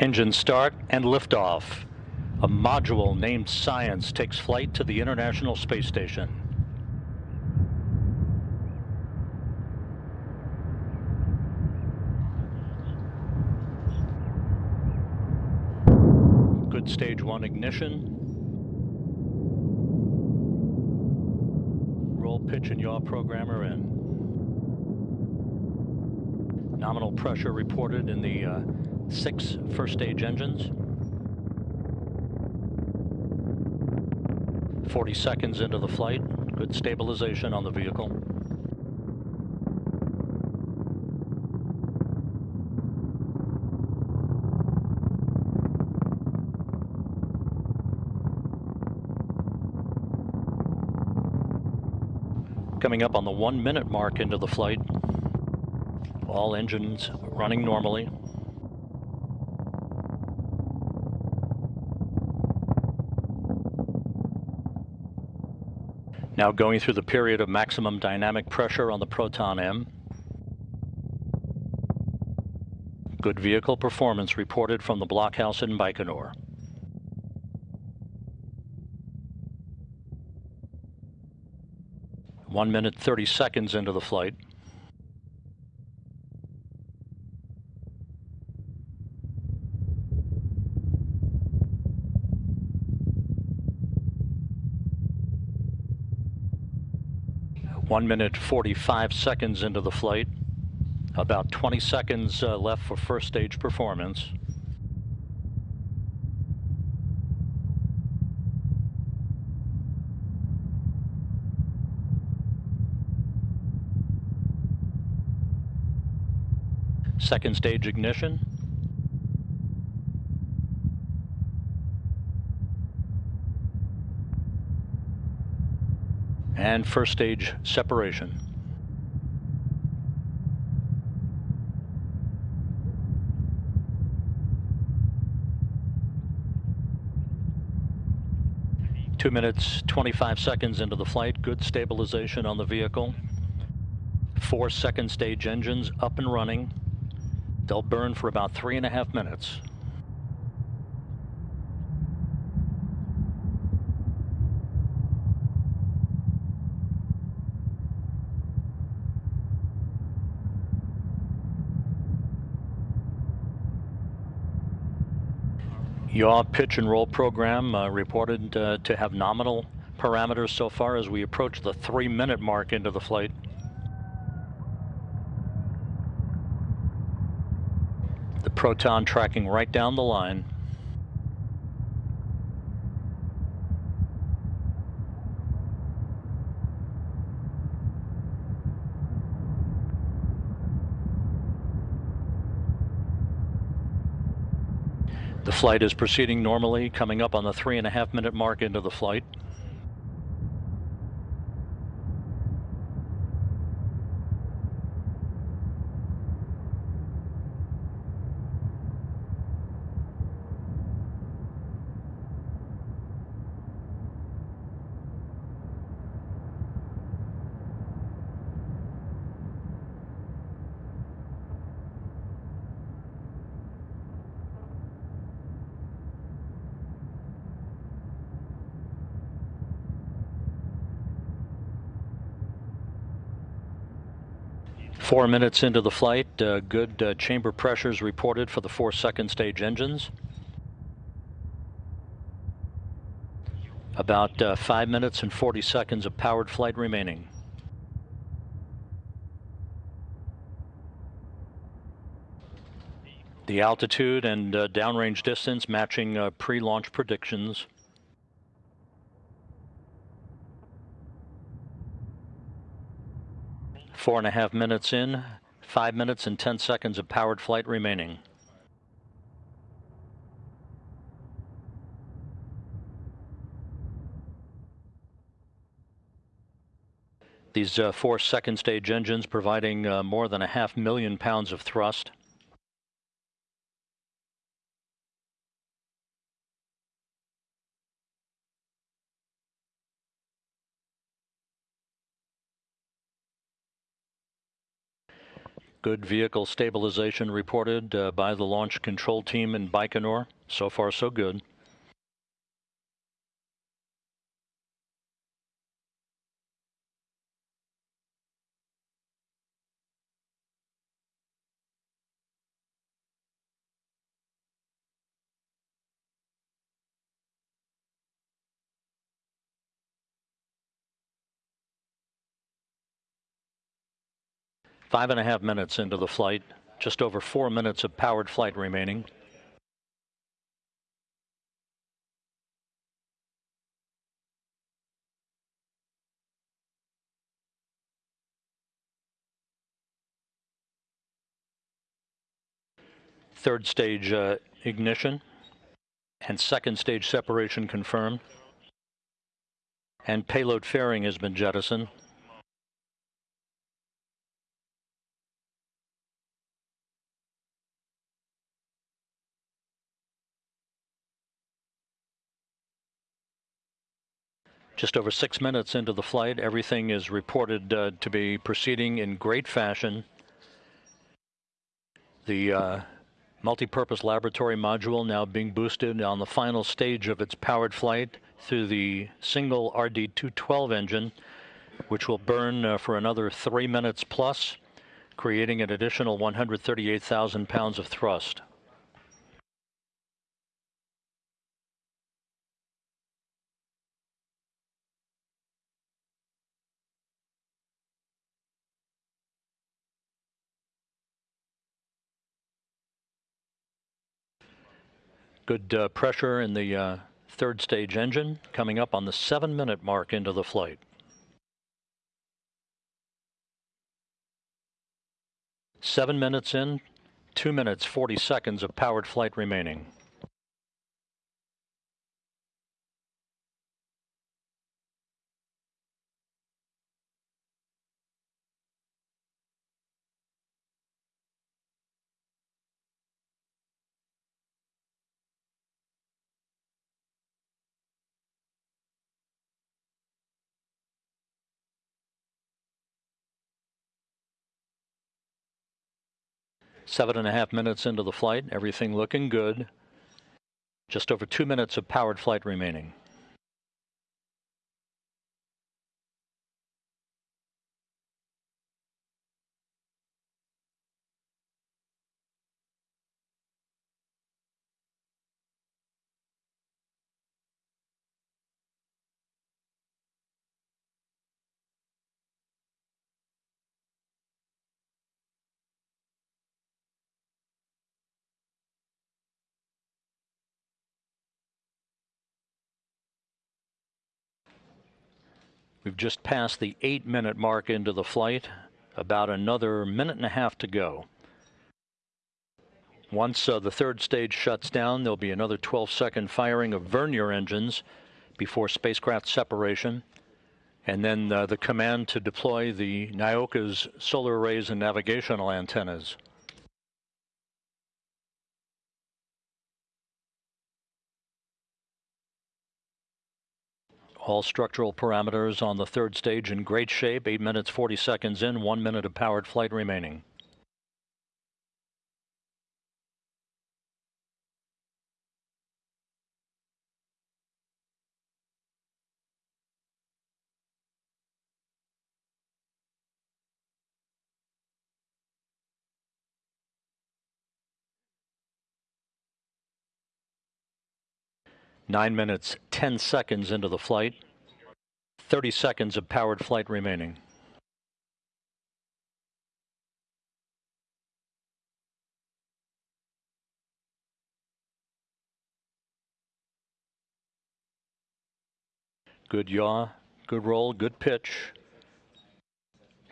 Engine start and liftoff. A module named Science takes flight to the International Space Station. Good stage one ignition. Roll pitch and yaw programmer in. Nominal pressure reported in the uh, six first stage engines. 40 seconds into the flight, good stabilization on the vehicle. Coming up on the one minute mark into the flight, all engines running normally. Now going through the period of maximum dynamic pressure on the Proton M. Good vehicle performance reported from the blockhouse in Baikonur. One minute, 30 seconds into the flight. One minute 45 seconds into the flight. About 20 seconds uh, left for first stage performance. Second stage ignition. And first stage separation. Two minutes, 25 seconds into the flight, good stabilization on the vehicle. Four second stage engines up and running. They'll burn for about three and a half minutes. Yaw pitch and roll program uh, reported uh, to have nominal parameters so far as we approach the three minute mark into the flight. The Proton tracking right down the line. The flight is proceeding normally, coming up on the three and a half minute mark into the flight. Four minutes into the flight, uh, good uh, chamber pressures reported for the four second stage engines. About uh, five minutes and 40 seconds of powered flight remaining. The altitude and uh, downrange distance matching uh, pre-launch predictions. Four and a half minutes in, five minutes and 10 seconds of powered flight remaining. These uh, four second stage engines providing uh, more than a half million pounds of thrust. Good vehicle stabilization reported uh, by the launch control team in Baikonur. So far, so good. Five and a half minutes into the flight, just over four minutes of powered flight remaining. Third stage uh, ignition and second stage separation confirmed. And payload fairing has been jettisoned. Just over six minutes into the flight, everything is reported uh, to be proceeding in great fashion. The uh, multi-purpose laboratory module now being boosted on the final stage of its powered flight through the single RD-212 engine, which will burn uh, for another three minutes plus, creating an additional 138,000 pounds of thrust. Good uh, pressure in the uh, third stage engine coming up on the seven minute mark into the flight. Seven minutes in, two minutes, 40 seconds of powered flight remaining. Seven and a half minutes into the flight, everything looking good. Just over two minutes of powered flight remaining. We've just passed the eight minute mark into the flight, about another minute and a half to go. Once uh, the third stage shuts down, there'll be another 12 second firing of vernier engines before spacecraft separation. And then uh, the command to deploy the Nauka's solar arrays and navigational antennas. All structural parameters on the third stage in great shape. 8 minutes 40 seconds in, 1 minute of powered flight remaining. Nine minutes, 10 seconds into the flight. 30 seconds of powered flight remaining. Good yaw, good roll, good pitch.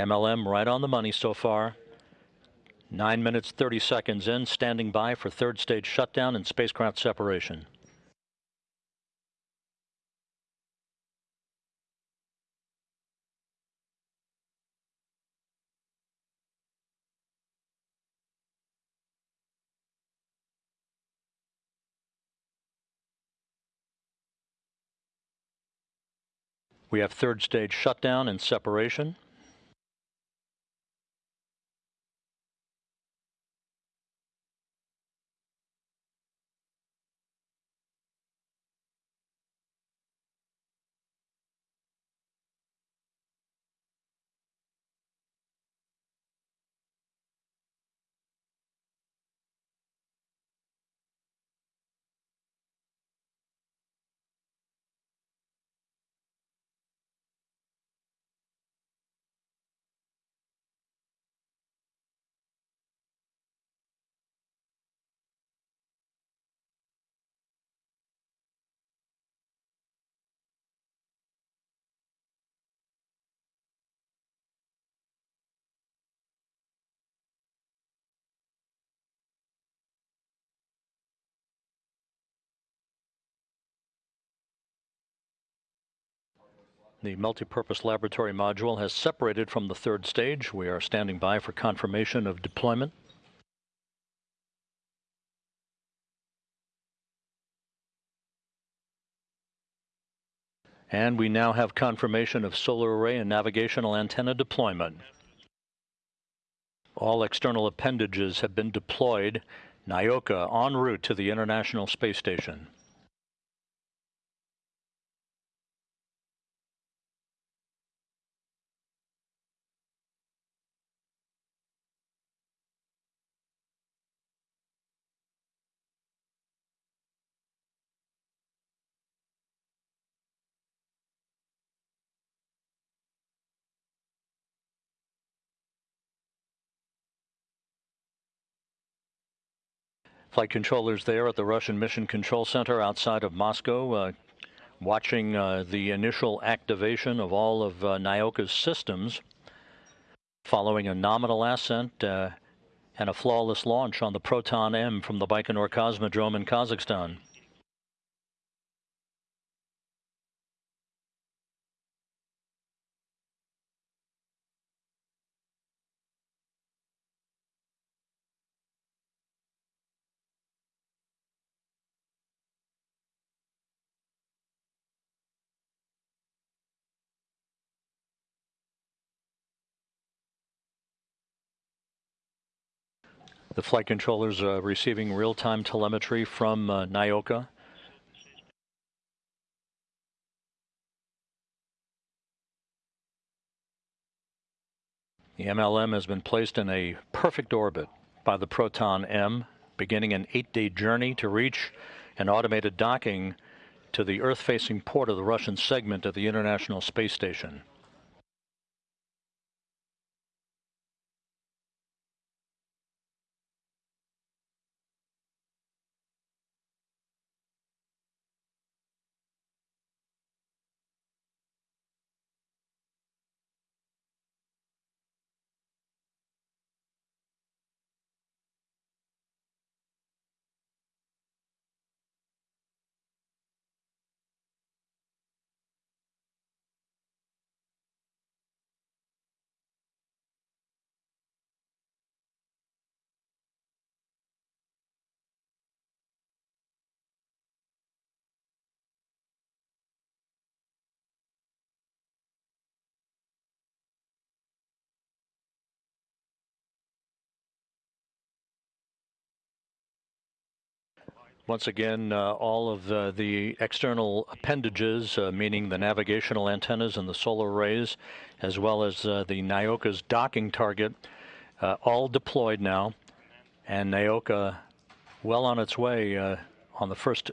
MLM right on the money so far. 9 minutes 30 seconds in, standing by for third stage shutdown and spacecraft separation. We have third stage shutdown and separation. The multipurpose laboratory module has separated from the third stage. We are standing by for confirmation of deployment. And we now have confirmation of solar array and navigational antenna deployment. All external appendages have been deployed. Nauka en route to the International Space Station. Flight controllers there at the Russian Mission Control Center outside of Moscow, uh, watching uh, the initial activation of all of uh, Nauka's systems, following a nominal ascent uh, and a flawless launch on the Proton M from the Baikonur Cosmodrome in Kazakhstan. The flight controllers are receiving real-time telemetry from uh, Nauka. The MLM has been placed in a perfect orbit by the Proton M, beginning an eight-day journey to reach an automated docking to the Earth-facing port of the Russian segment of the International Space Station. Once again, uh, all of the, the, external appendages, uh, meaning the navigational antennas and the solar arrays, as well as uh, the Nauka's docking target, uh, all deployed now. And Nauka well on its way uh, on the first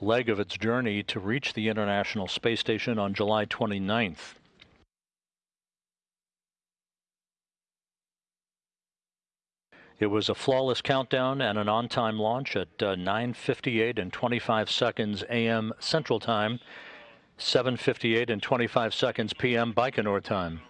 leg of its journey to reach the International Space Station on July 29th. It was a flawless countdown and an on-time launch at uh, 9:58 and 25 seconds a.m. Central Time, 7:58 and 25 seconds p.m. Baikonur time.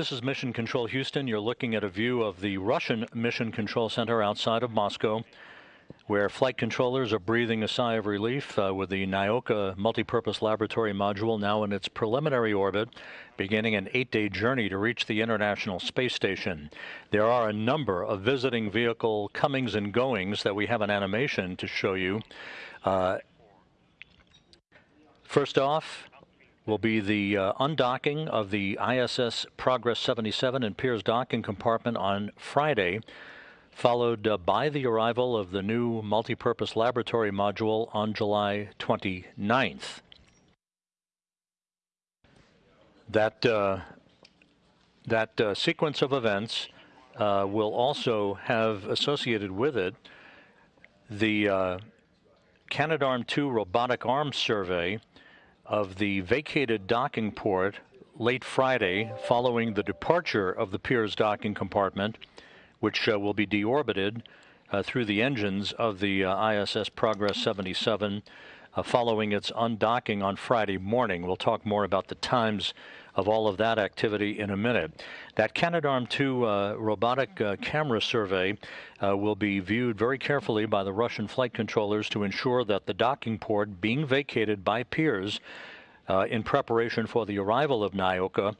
This is Mission Control Houston. You're looking at a view of the Russian Mission Control Center outside of Moscow, where flight controllers are breathing a sigh of relief uh, with the Nauka multipurpose laboratory module now in its preliminary orbit, beginning an eight-day journey to reach the International Space Station. There are a number of visiting vehicle comings and goings that we have an animation to show you. Uh, first off, will be the uh, undocking of the ISS Progress 77 and Pirs docking compartment on Friday, followed uh, by the arrival of the new multipurpose laboratory module on July 29th. That, uh, that uh, sequence of events uh, will also have associated with it the uh, Canadarm2 robotic arms survey of the vacated docking port late Friday following the departure of the Pirs docking compartment, which uh, will be deorbited uh, through the engines of the uh, ISS Progress 77 uh, following its undocking on Friday morning. We'll talk more about the times of all of that activity in a minute. That Canadarm2 uh, robotic uh, camera survey uh, will be viewed very carefully by the Russian flight controllers to ensure that the docking port being vacated by Pirs uh, in preparation for the arrival of Nauka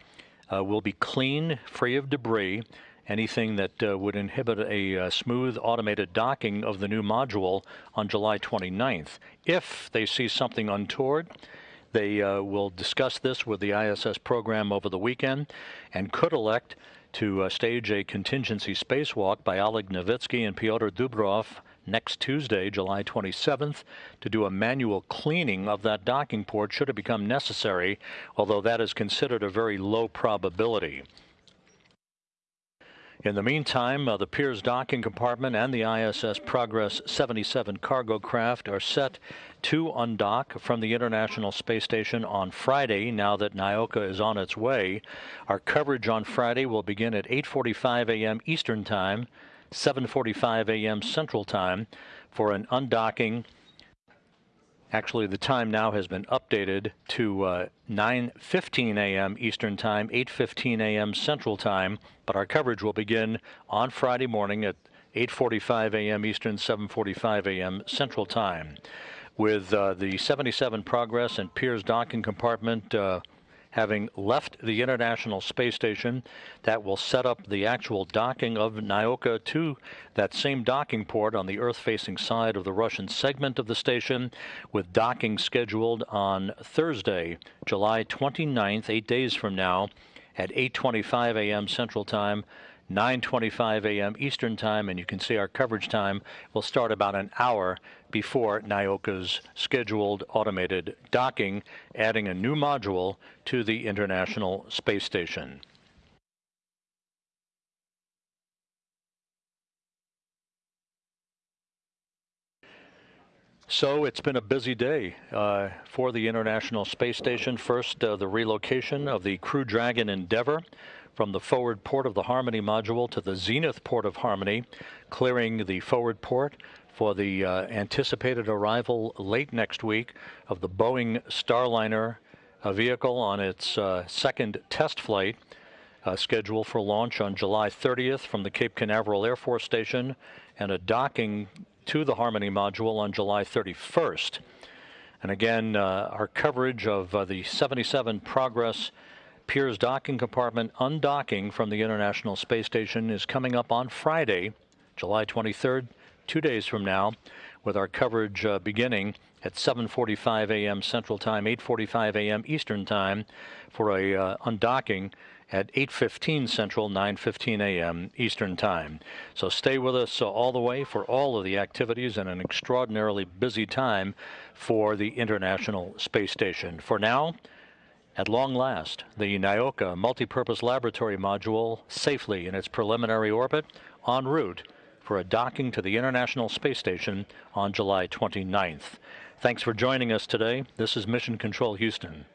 uh, will be clean, free of debris, anything that uh, would inhibit a uh, smooth automated docking of the new module on July 29th. If they see something untoward, they uh, will discuss this with the ISS program over the weekend and could elect to uh, stage a contingency spacewalk by Oleg Novitsky and Pyotr Dubrov next Tuesday, July 27th, to do a manual cleaning of that docking port should it become necessary, although that is considered a very low probability. In the meantime, uh, the Pirs docking compartment and the ISS Progress 77 cargo craft are set to undock from the International Space Station on Friday now that Nauka is on its way. Our coverage on Friday will begin at 8:45 a.m. Eastern Time, 7:45 a.m. Central Time for an undocking Actually, the time now has been updated to uh, 9:15 a.m. Eastern Time, 8:15 a.m. Central Time. But our coverage will begin on Friday morning at 8:45 a.m. Eastern, 7:45 a.m. Central Time, with uh, the 77 Progress and Pirs docking compartment. Uh, having left the International Space Station that will set up the actual docking of Nauka to that same docking port on the Earth-facing side of the Russian segment of the station, with docking scheduled on Thursday, July 29th, eight days from now, at 8.25 a.m. Central Time, 9.25 a.m. Eastern Time, and you can see our coverage time will start about an hour before Nauka's scheduled automated docking, adding a new module to the International Space Station. So it's been a busy day uh, for the International Space Station. First, uh, the relocation of the Crew Dragon Endeavour from the forward port of the Harmony module to the zenith port of Harmony, clearing the forward port for the uh, anticipated arrival late next week of the Boeing Starliner uh, vehicle on its uh, second test flight. Uh, scheduled for launch on July 30th from the Cape Canaveral Air Force Station and a docking to the Harmony module on July 31st. And again, uh, our coverage of uh, the 77 Progress Pirs docking compartment undocking from the International Space Station is coming up on Friday, July 23rd, two days from now, with our coverage uh, beginning at 7:45 a.m. Central Time, 8:45 a.m. Eastern Time, for a uh, undocking at 8:15 Central, 9:15 a.m. Eastern Time. So stay with us uh, all the way for all of the activities and an extraordinarily busy time for the International Space Station. For now. At long last, the Nauka multipurpose laboratory module safely in its preliminary orbit en route for a docking to the International Space Station on July 29th. Thanks for joining us today. This is Mission Control Houston.